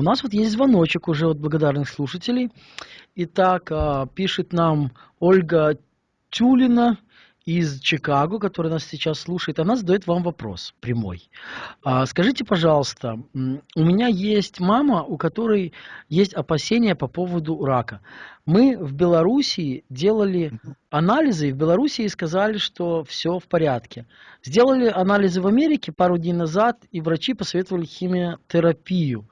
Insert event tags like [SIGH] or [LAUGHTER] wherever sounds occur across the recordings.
у нас вот есть звоночек уже от благодарных слушателей. Итак, а, пишет нам Ольга Тюлина из Чикаго, который нас сейчас слушает, она задает вам вопрос прямой. А, скажите, пожалуйста, у меня есть мама, у которой есть опасения по поводу рака. Мы в Белоруссии делали анализы, и в Белоруссии сказали, что все в порядке. Сделали анализы в Америке пару дней назад, и врачи посоветовали химиотерапию.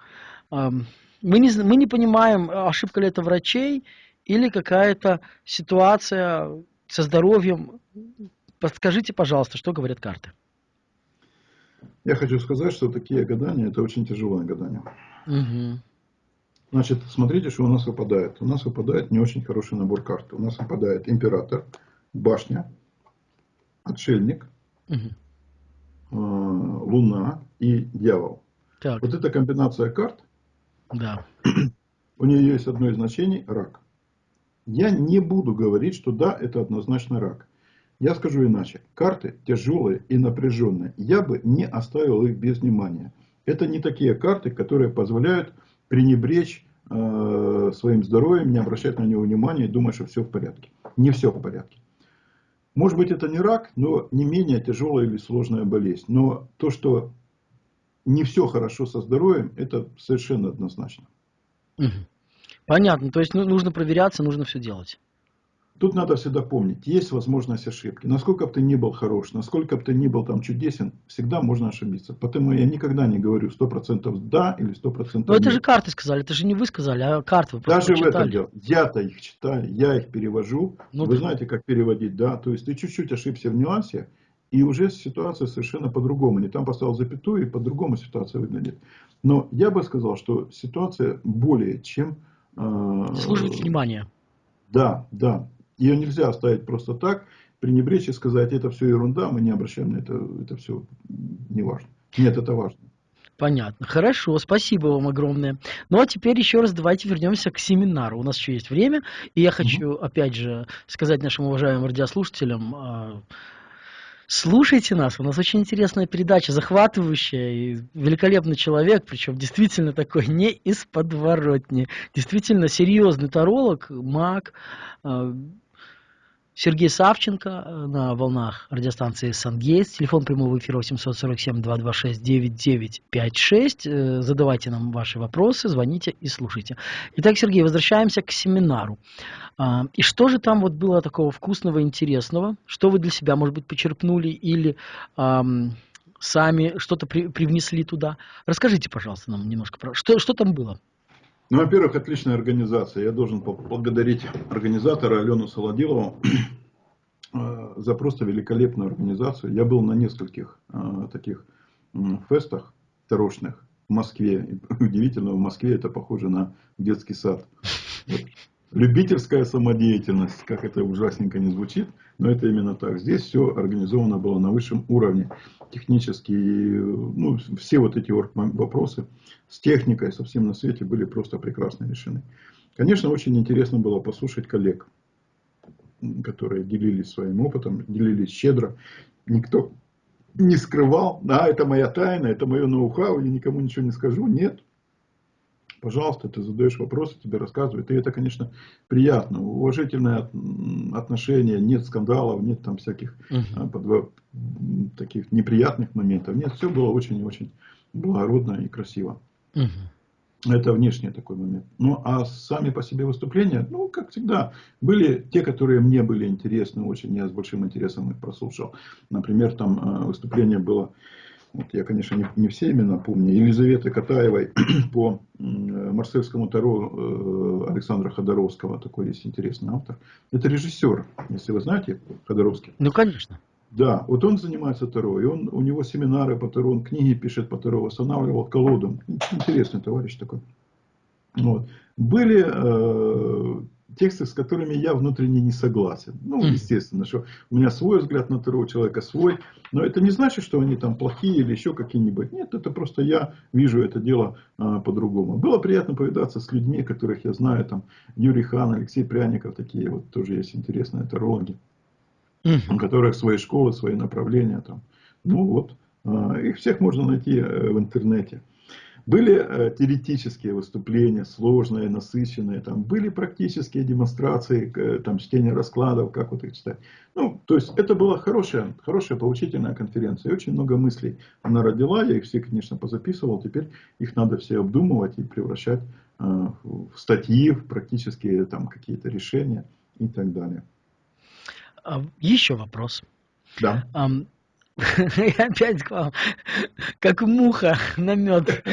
Мы не, мы не понимаем, ошибка ли это врачей или какая-то ситуация со здоровьем. Подскажите, пожалуйста, что говорят карты? Я хочу сказать, что такие гадания, это очень тяжелое гадание. Угу. Значит, смотрите, что у нас выпадает. У нас выпадает не очень хороший набор карт. У нас выпадает император, башня, отшельник, угу. э, луна и дьявол. Так. Вот эта комбинация карт, да. у нее есть одно из значений – рак. Я не буду говорить, что да, это однозначно рак. Я скажу иначе. Карты тяжелые и напряженные. Я бы не оставил их без внимания. Это не такие карты, которые позволяют пренебречь э, своим здоровьем, не обращать на него внимания и думать, что все в порядке. Не все в порядке. Может быть, это не рак, но не менее тяжелая или сложная болезнь. Но то, что не все хорошо со здоровьем, это совершенно однозначно. Понятно, то есть ну, нужно проверяться, нужно все делать. Тут надо всегда помнить, есть возможность ошибки. Насколько бы ты ни был хорош, насколько бы ты ни был там чудесен, всегда можно ошибиться. Поэтому я никогда не говорю 100% да или 100% Но это же карты сказали, это же не вы сказали, а карты вы Даже в этом дело. Я-то их читаю, я их перевожу. Ну, вы ты... знаете, как переводить, да? То есть ты чуть-чуть ошибся в нюансе, и уже ситуация совершенно по-другому. Не там поставил запятую, и по-другому ситуация выглядит. Но я бы сказал, что ситуация более чем Служит внимание. Да, да. Ее нельзя оставить просто так, пренебречь и сказать, это все ерунда, мы не обращаем на это, это все не важно. Нет, это важно. Понятно. Хорошо, спасибо вам огромное. Ну а теперь еще раз давайте вернемся к семинару. У нас еще есть время, и я хочу, угу. опять же, сказать нашим уважаемым радиослушателям, а, Слушайте нас, у нас очень интересная передача, захватывающая и великолепный человек, причем действительно такой не из подворотни, действительно серьезный таролог, маг, э, Сергей Савченко э, на волнах радиостанции «Сангейс». Телефон прямого эфира 847-226-9956. Э, задавайте нам ваши вопросы, звоните и слушайте. Итак, Сергей, возвращаемся к семинару. А, и что же там вот было такого вкусного, интересного? Что вы для себя, может быть, почерпнули или эм, сами что-то при, привнесли туда? Расскажите, пожалуйста, нам немножко про что, что там было. Ну, во-первых, отличная организация. Я должен поблагодарить организатора Алену Солодилову э, за просто великолепную организацию. Я был на нескольких э, таких фестах тарошных в Москве. Удивительно, в Москве это похоже на детский сад. Вот. Любительская самодеятельность, как это ужасненько не звучит, но это именно так. Здесь все организовано было на высшем уровне. Технически, ну, все вот эти вопросы с техникой, со всем на свете были просто прекрасно решены. Конечно, очень интересно было послушать коллег, которые делились своим опытом, делились щедро. Никто не скрывал, да, это моя тайна, это мое ноу-хау, я никому ничего не скажу. Нет, пожалуйста, ты задаешь вопросы, тебе рассказывают. И это, конечно, приятно. Уважительное отношение, нет скандалов, нет там всяких uh подво... таких неприятных моментов. Нет, все было очень очень благородно и красиво. Uh Это внешний такой момент. Ну, а сами по себе выступления, ну, как всегда, были те, которые мне были интересны очень. Я с большим интересом их прослушал. Например, там э, выступление было вот я, конечно, не, не все имена помню, Елизаветы Катаевой [CLEARS THROAT] по Марсельскому Таро э, Александра Ходоровского, такой есть интересный автор. Это режиссер, если вы знаете Ходоровский. Ну, конечно. Да, вот он занимается Таро, и он, у него семинары по Таро, он книги пишет по Таро, восстанавливал колоду. Интересный товарищ такой. Вот. Были э, тексты, с которыми я внутренне не согласен. Ну, естественно, что у меня свой взгляд на у человека свой. Но это не значит, что они там плохие или еще какие-нибудь. Нет, это просто я вижу это дело а, по-другому. Было приятно повидаться с людьми, которых я знаю. Там Юрий Хан, Алексей Пряников, такие вот тоже есть интересные тарологи. У которых свои школы, свои направления. Там. Ну вот, а, их всех можно найти э, в интернете. Были э, теоретические выступления, сложные, насыщенные, там были практические демонстрации, э, там чтение раскладов, как вот их читать. Ну, то есть это была хорошая, хорошая поучительная конференция. И очень много мыслей она родила, я их все, конечно, позаписывал. Теперь их надо все обдумывать и превращать э, в статьи, в практические там какие-то решения и так далее. А, Еще вопрос. Да. [LAUGHS] Я опять к вам, как муха на мед.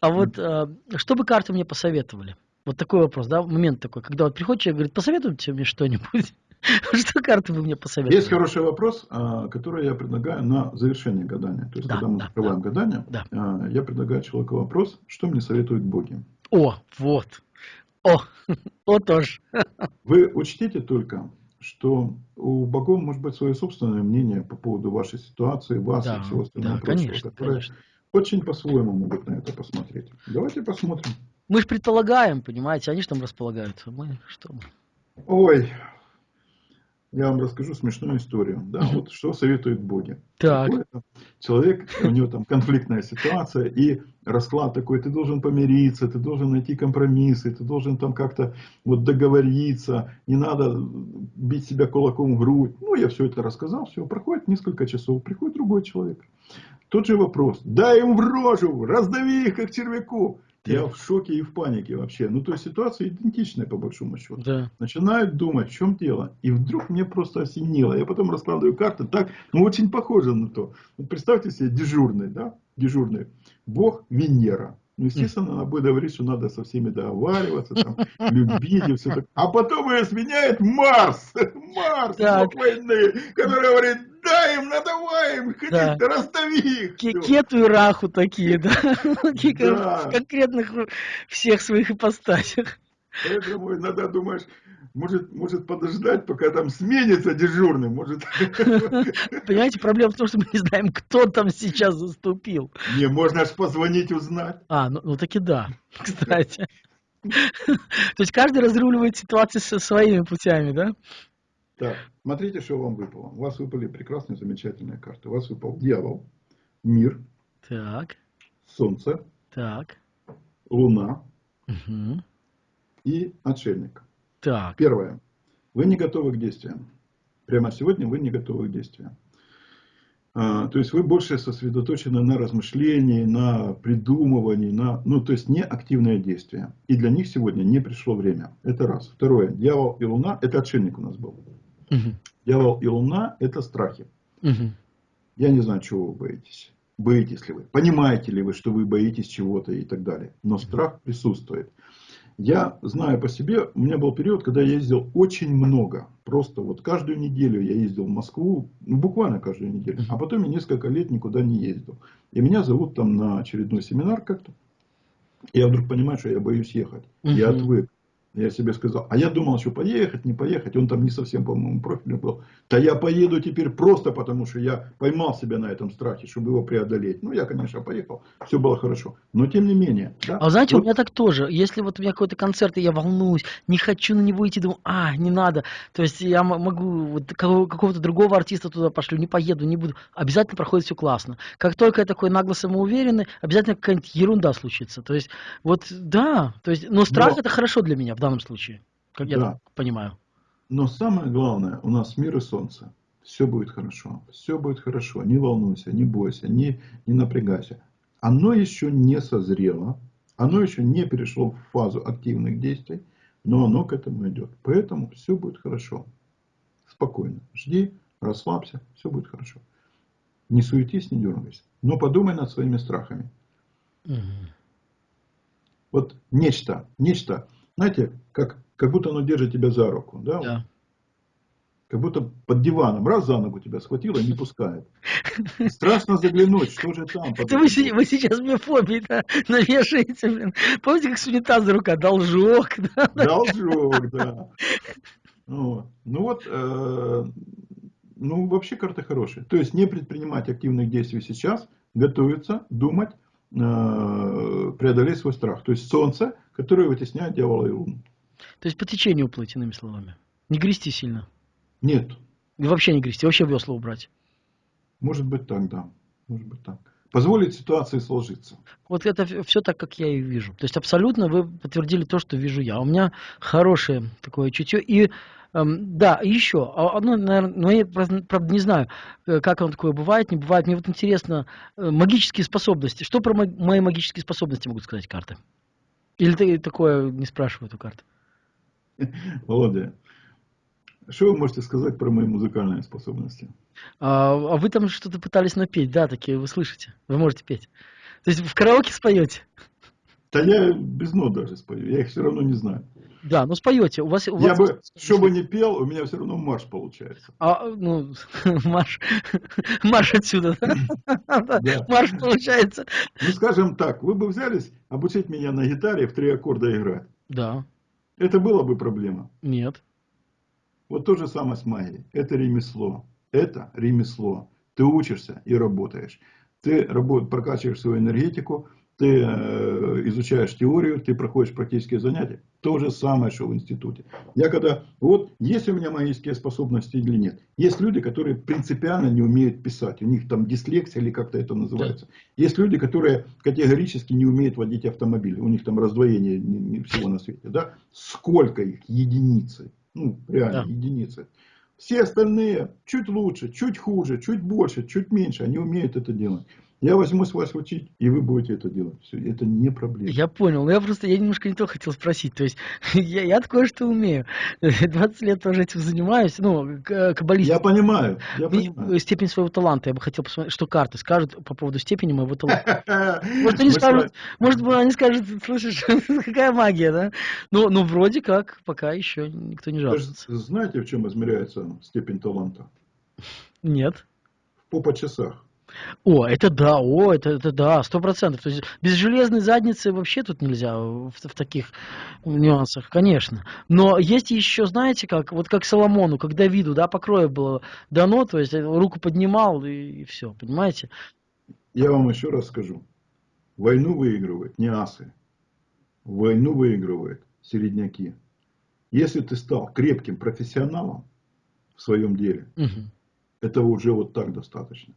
А вот а, что бы карты мне посоветовали? Вот такой вопрос, да, момент такой, когда вот приходит человек, говорит, посоветуйте мне что-нибудь. [LAUGHS] Что карты вы мне посоветовали? Есть хороший вопрос, а, который я предлагаю на завершение гадания. То есть, Да, когда мы да, закрываем гадание, Да. а, я предлагаю человеку вопрос, что мне советуют боги. О, вот. О, [LAUGHS] о тоже. Вы учтите только, что у богов может быть свое собственное мнение по поводу вашей ситуации, вас Да, и всего остального да, прочего, конечно, которые конечно. очень по-своему могут на это посмотреть. Давайте посмотрим. Мы же предполагаем, понимаете, они же там располагают. а Мы что? Ой, я вам расскажу смешную историю. Да, вот что советуют боги. Так. Человек, у него там конфликтная ситуация, и расклад такой, ты должен помириться, ты должен найти компромиссы, ты должен там как-то вот договориться, не надо бить себя кулаком в грудь. Ну, я все это рассказал, все, проходит несколько часов, приходит другой человек. Тот же вопрос, дай им в рожу, раздави их как червяку. Я в шоке и в панике вообще. Ну, то есть ситуация идентичная по большому счету Да. начинают думать, в чем дело. И вдруг мне просто осенило. Я потом раскладываю карты, так, ну очень похоже на то. Вот представьте себе дежурный, да, дежурный. Бог Венера. Ну, естественно, она будет говорить, что надо со всеми договариваться, там, [LAUGHS] любить и все такое. А потом ее сменяет Марс. [LAUGHS] Марс, Так. войны, который говорит, дай им, надавай им, Да. расстави их. Ке- Всё. Кету и раху такие, да? [LAUGHS] Да. В конкретных всех своих ипостасях. Поэтому иногда думаешь, может, может подождать, пока там сменится дежурный, может... [LAUGHS] Понимаете, проблема в том, что мы не знаем, кто там сейчас заступил. Не, можно аж позвонить, узнать. А, ну, ну таки да, [LAUGHS] кстати. [LAUGHS] То есть каждый разруливает ситуацию со своими путями, да? Так, смотрите, что вам выпало. У вас выпали прекрасные, замечательные карты. У вас выпал дьявол, мир, Так, солнце, так. луна мгм, и отшельник. Так. Первое. Вы не готовы к действиям. Прямо сегодня вы не готовы к действиям. А, то есть вы больше сосредоточены на размышлении, на придумывании, на, ну, то есть не активное действие. И для них сегодня не пришло время. Это раз. Второе. Дьявол и луна, это отшельник у нас был. Мгм, Дьявол и луна это страхи. мгм. Я не знаю, чего вы боитесь. Боитесь ли вы? Понимаете ли вы, что вы боитесь чего-то и так далее? Но страх присутствует. Я знаю по себе, у меня был период, когда я ездил очень много. Просто вот каждую неделю я ездил в Москву, ну, буквально каждую неделю. А потом я несколько лет никуда не ездил. И меня зовут там на очередной семинар как-то. Я вдруг понимаю, что я боюсь ехать. Я отвык. Я себе сказал, а я думал, что поехать, не поехать. Он там не совсем, по-моему, профилем был. Да я поеду теперь просто потому, что я поймал себя на этом страхе, чтобы его преодолеть. Ну, я, конечно, поехал. Все было хорошо. Но тем не менее. да, А знаете, у вот меня так тоже. Если вот у меня какой-то концерт, и я волнуюсь, не хочу на него идти, думаю, а, не надо. То есть я могу вот кого- какого-то другого артиста туда пошлю, не поеду, не буду. Обязательно проходит все классно. Как только я такой нагло самоуверенный, обязательно какая-нибудь ерунда случится. То есть, вот, да. То есть, но страх Но- это хорошо для меня в данном случае. Как я Да. так понимаю. Но самое главное, у нас мир и солнце. Все будет хорошо. Все будет хорошо. Не волнуйся, не бойся, не, не напрягайся. Оно еще не созрело. Оно еще не перешло в фазу активных действий. Но оно к этому идет. Поэтому все будет хорошо. Спокойно. Жди, расслабься. Все будет хорошо. Не суетись, не дергайся. Но подумай над своими страхами. Мгм. Вот нечто, нечто, знаете, как, как будто оно держит тебя за руку. Да? Да. Как будто под диваном раз за ногу тебя схватило и не пускает. [LAUGHS] Страшно заглянуть, что же там. Это вы, вы сейчас мне фобии да, [LAUGHS] навешаете, блин. Помните, как с унитаза рука? Должок, [LAUGHS] да? Должок, да. Вот. Ну вот, э, ну вообще карты хорошие. То есть не предпринимать активных действий сейчас, готовиться, думать, преодолеть свой страх. То есть солнце, которое вытесняет дьявола и луну. То есть по течению плыть, иными словами. Не грести сильно. Нет, И вообще не грести, вообще весла убрать. может быть так, да. Может быть так. позволить ситуации сложиться. Вот это все так, как я и вижу. То есть абсолютно вы подтвердили то, что вижу я. У меня хорошее такое чутье. И да, еще одно, наверное, но я правда не знаю, э, как оно такое бывает, не бывает. Мне вот интересно, э, магические способности. Что про мои магические способности могут сказать карты? Или ты такое не спрашивают у карт? [LAUGHS] Володя, что вы можете сказать про мои музыкальные способности? А, а вы там что-то пытались напеть, да, такие вы слышите, вы можете петь. То есть в караоке споете? Да я без нот даже спою, я их все равно не знаю. Да, ну споете. У вас, у я вас... бы, что бы не пел, у меня все равно марш получается. А, ну, [LAUGHS] марш, [LAUGHS] марш отсюда, [LAUGHS] да? Марш получается. Ну, скажем так, вы бы взялись обучить меня на гитаре в три аккорда играть. Да. Это было бы проблема? Нет. Вот то же самое с магией. Это ремесло. Это ремесло. Ты учишься и работаешь. Ты работ, прокачиваешь свою энергетику, ты э, изучаешь теорию, ты проходишь практические занятия. То же самое, что в институте. Я когда, вот, есть у меня магические способности или нет. Есть люди, которые принципиально не умеют писать. У них там дислексия или как-то это называется. Да. Есть люди, которые категорически не умеют водить автомобиль. У них там раздвоение не, не всего на свете. Да? Сколько их? Единицы. Ну, реально, да. единицы. Все остальные чуть лучше, чуть хуже, чуть больше, чуть меньше. Они умеют это делать. Я возьму с вас учить, и вы будете это делать. Все, это не проблема. Я понял. Но я просто, я немножко не то хотел спросить. То есть, [LAUGHS] я, я такое что умею. [LAUGHS] 20 лет тоже этим занимаюсь. Ну, каббалистикой. Я понимаю. Я понимаю. Степень своего таланта. Я бы хотел посмотреть, что карты скажут по поводу степени моего [LAUGHS] таланта. Может, они скажут, может, они скажут, слышишь, какая магия, да? Ну, ну, вроде как, пока еще никто не жалуется. Знаете, в чем измеряется степень таланта? Нет. По по часах. О, это да, о, это, это да, сто процентов. То есть без железной задницы вообще тут нельзя в, в таких нюансах, конечно. Но есть еще, знаете, как вот как Соломону, как Давиду, да, покроя было дано, то есть руку поднимал и, и все, понимаете? Я вам еще раз скажу. Войну выигрывают не асы. Войну выигрывают середняки. Если ты стал крепким профессионалом в своем деле, угу. этого уже вот так достаточно.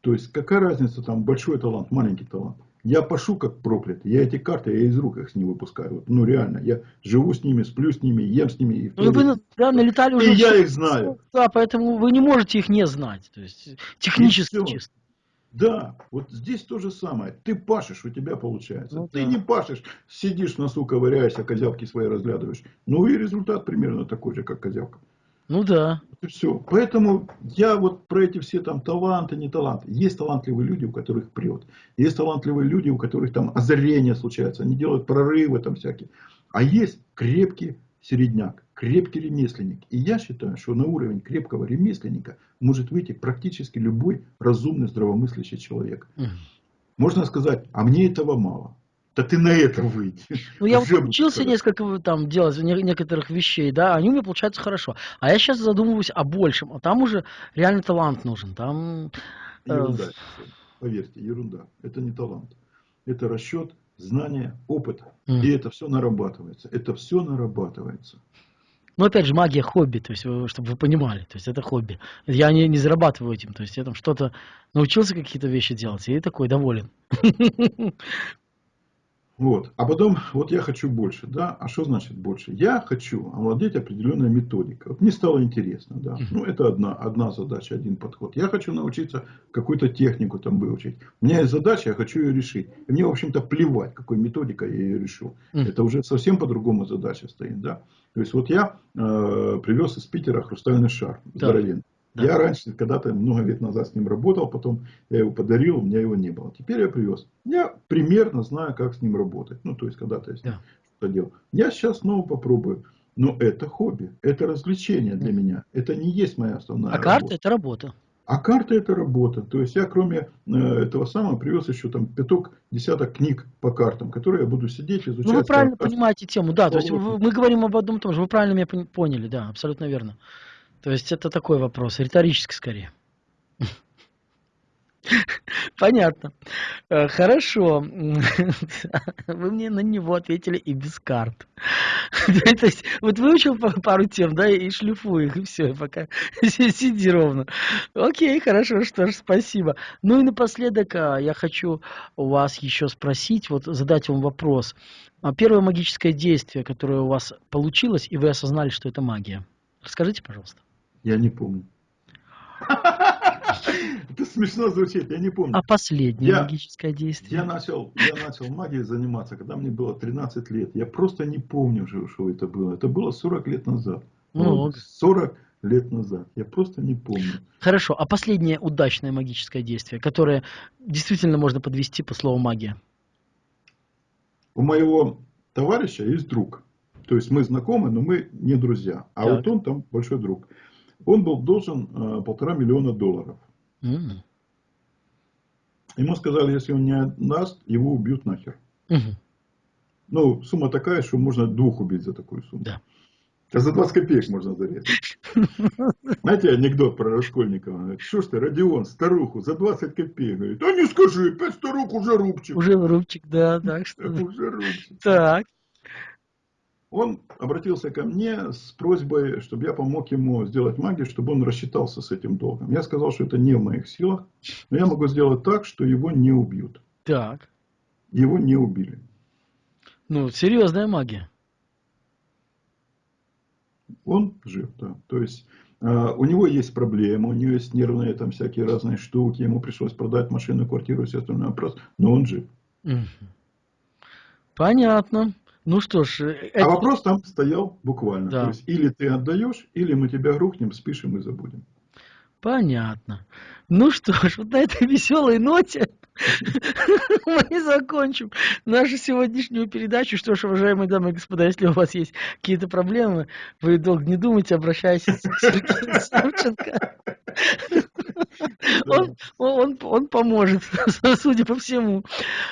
То есть, какая разница, там, большой талант, маленький талант. Я пашу как проклятый. Я эти карты, я из рук их не выпускаю. Ну, реально. Я живу с ними, сплю с ними, ем с ними. И ну, вы да, налетали уже. И я их знаю. Да, поэтому вы не можете их не знать. То есть, технически чисто. Да, вот здесь то же самое. Ты пашешь, у тебя получается. Ну, Ты да. не пашешь, сидишь в носу, ковыряешься, козявки свои разглядываешь. Ну и результат примерно такой же, как козявка. Ну да. Все. Поэтому я вот про эти все там таланты, не таланты. Есть талантливые люди, у которых прет. Есть талантливые люди, у которых там озарения случаются. Они делают прорывы там всякие. А есть крепкий середняк, крепкий ремесленник. И я считаю, что на уровень крепкого ремесленника может выйти практически любой разумный, здравомыслящий человек. Можно сказать, а мне этого мало. Да ты на это выйди. Ну, я вот учился несколько там делать некоторых вещей, да, они у меня получаются хорошо. А я сейчас задумываюсь о большем, а там уже реально талант нужен. Там... Э, ерунда. Поверьте, ерунда. Это не талант. Это расчет, знание, опыт. Mm. И это все нарабатывается. Это все нарабатывается. Ну, опять же, магия хобби, то есть, чтобы вы понимали, то есть это хобби. Я не, не зарабатываю этим, то есть я там что-то научился какие-то вещи делать, и такой доволен. [LAUGHS] Вот. А потом, вот я хочу больше, да, а что значит больше? Я хочу овладеть определенной методикой. Вот мне стало интересно, да. Ну, это одна, одна задача, один подход. Я хочу научиться какую-то технику там выучить. У меня есть задача, я хочу ее решить. И мне, в общем-то, плевать, какой методикой я ее решу. Это уже совсем по-другому задача стоит, да. То есть, вот я э, привез из Питера хрустальный шар, здоровенный. Да. Я раньше, когда-то много лет назад с ним работал, потом я его подарил, у меня его не было. Теперь я привез. Я примерно знаю, как с ним работать. Ну, то есть, когда-то я да. что-то делал. Я сейчас снова попробую. Но это хобби, это развлечение для да. меня. Это не есть моя основная а работа. А карта это работа. А карта это работа. То есть я кроме э, этого самого привез еще там пяток, десяток книг по картам, которые я буду сидеть, изучать. Ну вы правильно понимаете тему, да. То есть мы говорим об одном и том же. Вы правильно меня поняли, да, абсолютно верно. То есть это такой вопрос, риторический скорее. [LAUGHS] Понятно. Э, хорошо. [LAUGHS] Вы мне на него ответили и без карт. [LAUGHS] То есть, вот выучил пару тем, да, и шлифуй их, и все, пока сиди ровно. Окей, хорошо, что ж, спасибо. Ну и напоследок а, я хочу у вас еще спросить, вот задать вам вопрос. А первое магическое действие, которое у вас получилось, и вы осознали, что это магия. Расскажите, пожалуйста. Я не помню. Это смешно звучит, я не помню. А последнее я, магическое действие? Я начал, я начал магией заниматься, когда мне было 13 лет. Я просто не помню, что это было. Это было 40 лет назад. Ну, 40 лет назад. Я просто не помню. Хорошо, а последнее удачное магическое действие, которое действительно можно подвести по слову магия? У моего товарища есть друг. То есть мы знакомы, но мы не друзья. А так. вот он там большой друг. Он был должен э, полтора миллиона долларов. Mm. Ему сказали, если он не отдаст, его убьют нахер. Mm. Ну, сумма такая, что можно двух убить за такую сумму. Да. А за 20 копеек можно зарезать. [LAUGHS] Знаете анекдот про Раскольникова? Что ж ты, Родион, старуху за 20 копеек? Говорит, а не скажи, пять старух уже рубчик. Уже рубчик, да, так что. Уже рубчик. Так. Он обратился ко мне с просьбой, чтобы я помог ему сделать магию, чтобы он рассчитался с этим долгом. Я сказал, что это не в моих силах, но я могу сделать так, что его не убьют. Так. Его не убили. Ну, серьезная магия. Он жив, да. То есть э, у него есть проблемы, у него есть нервные там всякие разные штуки, ему пришлось продать машину, квартиру все остальное, но он жив. Понятно. Ну что ж. А это... А вопрос там стоял буквально. Да. То есть или ты отдаешь, или мы тебя рухнем, спишем и забудем. Понятно. Ну что ж, вот на этой веселой ноте [LAUGHS] мы закончим нашу сегодняшнюю передачу. Что ж, уважаемые дамы и господа, если у вас есть какие-то проблемы, вы долго не думайте, обращайтесь к Сергею Савченко. [LAUGHS] Он, он, он поможет, [LAUGHS] судя по всему.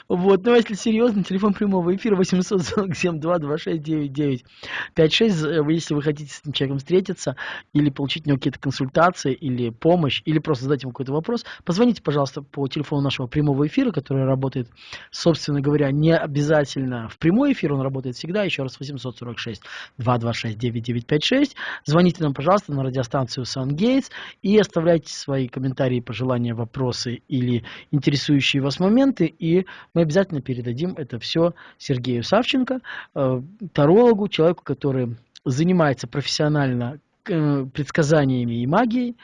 Вот. Но если серьезно, телефон прямого эфира 847 226 9956. Если вы хотите с этим человеком встретиться или получить у него какие-то консультации или помощь, или просто задать ему какой-то вопрос, позвоните, пожалуйста, по телефону нашего прямого эфира, который работает, собственно говоря, не обязательно в прямой эфир, он работает всегда. Еще раз 846 226 9956. Звоните нам, пожалуйста, на радиостанцию Soundgates и оставляйте свои комментарии, пожелания, вопросы или интересующие вас моменты, и мы обязательно передадим это все Сергею Савченко, э, тарологу, человеку, который занимается профессионально предсказаниями и магией,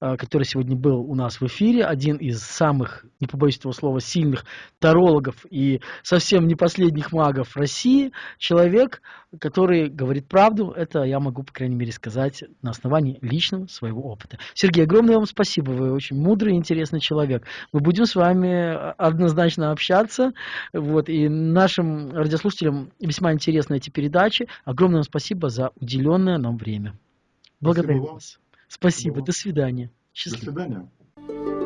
э, который сегодня был у нас в эфире, один из самых, не побоюсь этого слова, сильных тарологов и совсем не последних магов России, человек, который говорит правду, это я могу, по крайней мере, сказать на основании личного своего опыта. Сергей, огромное вам спасибо, вы очень мудрый и интересный человек. Мы будем с вами однозначно общаться, вот, и нашим радиослушателям весьма интересны эти передачи. Огромное вам спасибо за уделенное нам время. Благодарю вас. Спасибо. До свидания. Счастливо. До свидания.